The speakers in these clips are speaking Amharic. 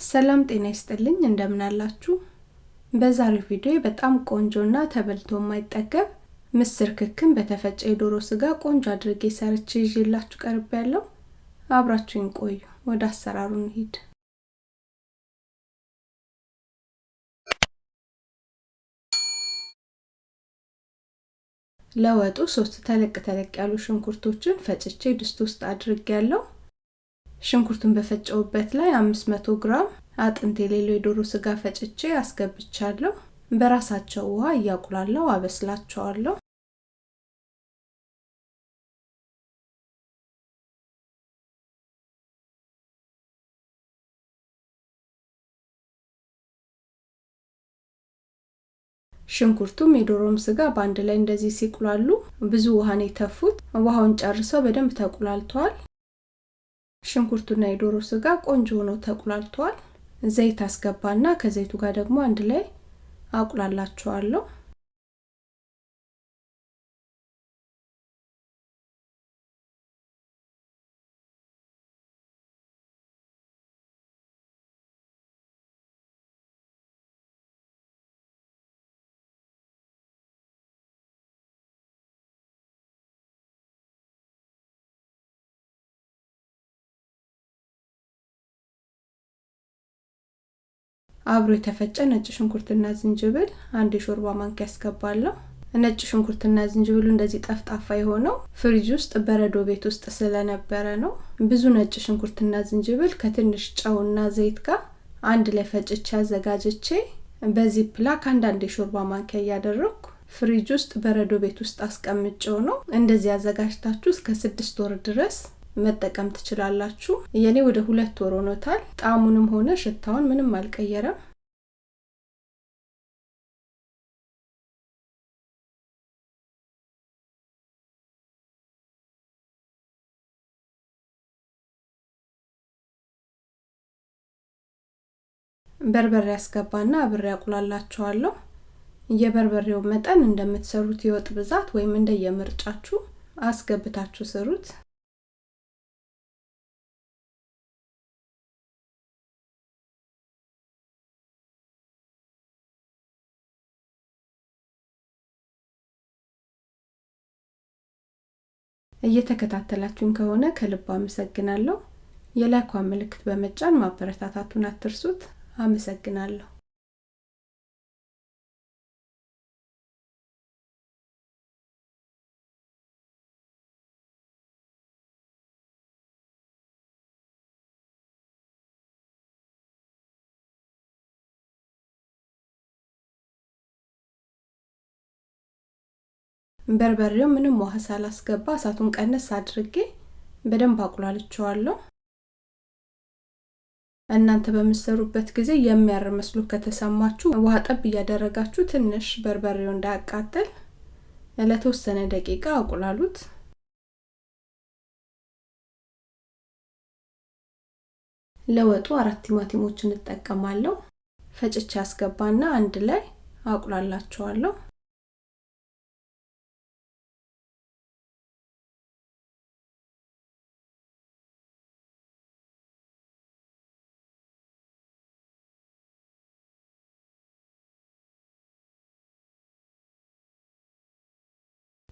ሰላም ጤና ይስጥልኝ እንደምን አላችሁ? በዛሬው ቪዲዮ በጣም ቆንጆና ተበልቶ የማይጠገብ ምስር ክክን በተፈጨ የዶሮ ስጋ ቆንጆ አድርጌ ሰርቼ ይዤላችሁ ቀርብ ያለው አብራችሁኝ ቆዩ። ወደ አሰራሩ እንሂድ። ለወጡ ሶስት ተለቅ ተለቅ ያሉ ሽንኩርቶችን ፈጭቼ ድስት ውስጥ አድርጌ ያለው ሽንኩርቱን በፈጨውበት ላይ 500 ግራም አጥንት የሌለው የዶሮ ስጋ ፈጭቼ አስገብቻለሁ። በራሳቸው ውሃ እያቁላለው አበስላቸዋለሁ። ሽንኩርቱም የዶሮም ስጋ በአንድ ላይ እንደዚህ ሲቁላሉ ብዙ ውሃን የተፉት ውሃውን ጨርሰው በደንብ ተቁላልተዋል። ሽንኩርቱና የዶሮ ስጋ ቆንጆ ሆነው ተቁላልተዋል። ዘይት አስገባና ከዘይቱ ጋር ደግሞ አንድ ላይ አቁላላቸዋለሁ። አብሮ የተፈጨ ነጭ ሽንኩርትና ዝንጅብል አንድ የሾርባ ማንኪያ ያስገባለሁ። ነጭ ሽንኩርትና ዝንጅብሉ እንደዚህ ጠፍጣፋ የሆነው ፍሪጅ ውስጥ በረዶ ቤት ውስጥ ስለነበረ ነው። ብዙ ነጭ ሽንኩርትና ዝንጅብል ከትንሽ ጨውና ዘይት ጋር አንድ ላይ ፈጭቼ አዘጋጅቼ በ ziplock አንዳንድ የሾርባ ማንኪያ እያደረግኩ ፍሪጅ ውስጥ በረዶ ቤት ውስጥ አስቀምጬው ነው። እንደዚህ አዘጋጅታችሁ እስከ ስድስት ወር ድረስ መጠቀም ትችላላችሁ። የኔ ወደ ሁለት ወር ሆኖታል። ጣዕሙንም ሆነ ሽታውን ምንም አልቀየረም። በርበሬ ያስገባና አብሬ ያቁላላቸዋለሁ። የበርበሬው መጠን እንደምትሰሩት የወጥ ብዛት ወይም እንደየምርጫችሁ አስገብታችሁ ስሩት። እየተከታተላችሁን ከሆነ ከልብ አመሰግናለሁ። የላይኳን ምልክት በመጫን ማበረታታቱን አትርሱት። አመሰግናለሁ። በርበሬው ምንም ውሃ ሳላስገባ እሳቱን ቀነስ አድርጌ በደንብ አቁላልቸዋለሁ። እናንተ በምትሰሩበት ጊዜ የሚያር መስሎ ከተሰማችሁ ውሃ ጠብ እያደረጋችሁ ትንሽ በርበሬው እንዳያቃጥል ለተወሰነ ደቂቃ አቁላሉት። ለወጡ አራት ቲማቲሞችን እጠቀማለሁ። ፈጭቼ አስገባና አንድ ላይ አቁላላቸዋለሁ።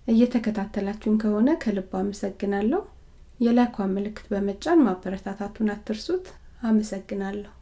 እየተከታተላችሁን ከሆነ ከልብ አመሰግናለሁ። የላይኳን ምልክት በመጫን ማበረታታቱን አትርሱት። አመሰግናለሁ።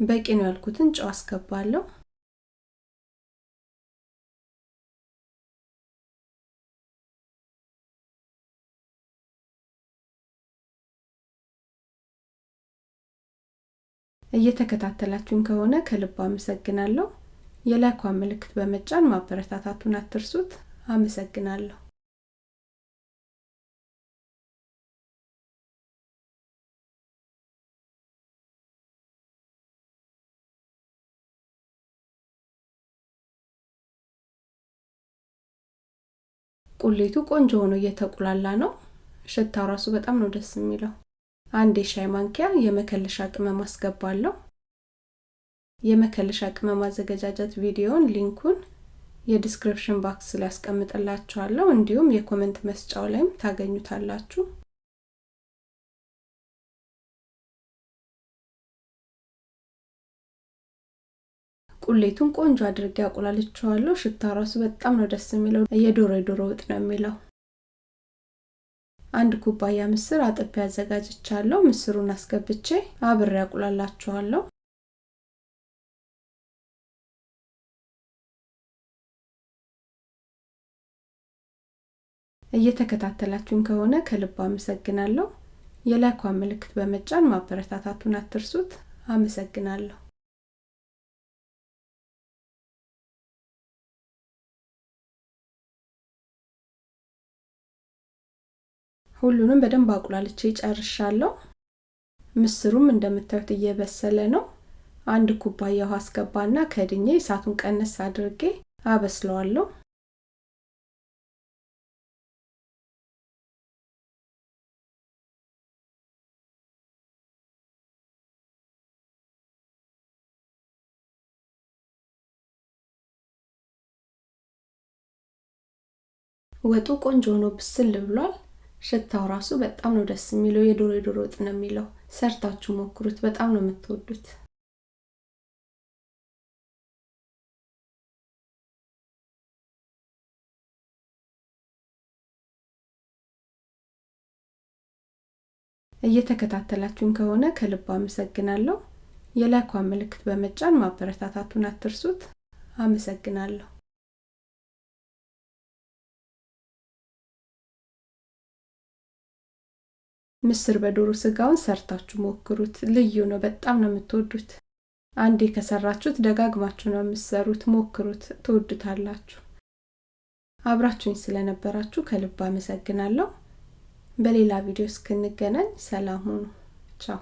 በቂ ነው ያልኩትን ጨው አስገባለሁ። እየተከታተላችሁን ከሆነ ከልብ አመሰግናለሁ። የላይኳን ምልክት በመጫን ማበረታታቱን አትርሱት። አመሰግናለሁ። ቁሌቱ ቆንጆ ሆኖ እየተቁላላ ነው። ሽታው ራሱ በጣም ነው ደስ የሚለው። አንድ የሻይ ማንኪያ የመከለሻ ቅመም አስገባለሁ። የመከለሻ ቅመም አዘገጃጀት ቪዲዮን link ኡን የ description box ላይ ያስቀምጥላችኋለሁ። እንዲሁም የ comment መስጫው ላይም ታገኙታላችሁ። ቁሌቱን ቆንጆ አድርጌ አቁላልቸዋለሁ። ሽታ ራሱ በጣም ነው ደስ የሚለው። የዶሮ የዶሮ ወጥ ነው የሚለው። አንድ ኩባያ ምስር አጥቤ አዘጋጅቻለሁ። ምስሩን አስገብቼ አብሬ አቁላላችኋለሁ። እየተከታተላችሁን ከሆነ ከልብ አመሰግናለሁ። የላይኳን ምልክት በመጫን ማበረታታቱን አትርሱት። አመሰግናለሁ። ሁሉንም በደንብ አቁላልቼ ጨርሻለሁ። ምስሩም እንደምታዩት እየበሰለ ነው። አንድ ኩባያ ውሃ አስገባና ከድኜ እሳቱን ቀነስ አድርጌ አበስለዋለሁ። ወጡ ቆንጆ ሆኖ ብስል ብሏል። ሽታው ራሱ በጣም ነው ደስ የሚለው። የዶሮ የዶሮ ወጥ ነው የሚለው። ሰርታችሁ ሞክሩት፣ በጣም ነው የምትወዱት። እየተከታተላችሁን ከሆነ ከልብ አመሰግናለሁ። የላይኳን ምልክት በመጫን ማበረታታቱን አትርሱት። አመሰግናለሁ። ምስር በዶሮ ስጋውን ሰርታችሁ ሞክሩት። ልዩ ነው። በጣም ነው የምትወዱት። አንዴ ከሰራችሁት ደጋግማችሁ ነው የምትሰሩት። ሞክሩት፣ ትወዱታላችሁ። አብራችሁኝ ስለነበራችሁ ከልብ አመሰግናለሁ። በሌላ ቪዲዮ እስክንገናኝ ሰላም ሁኑ። ቻው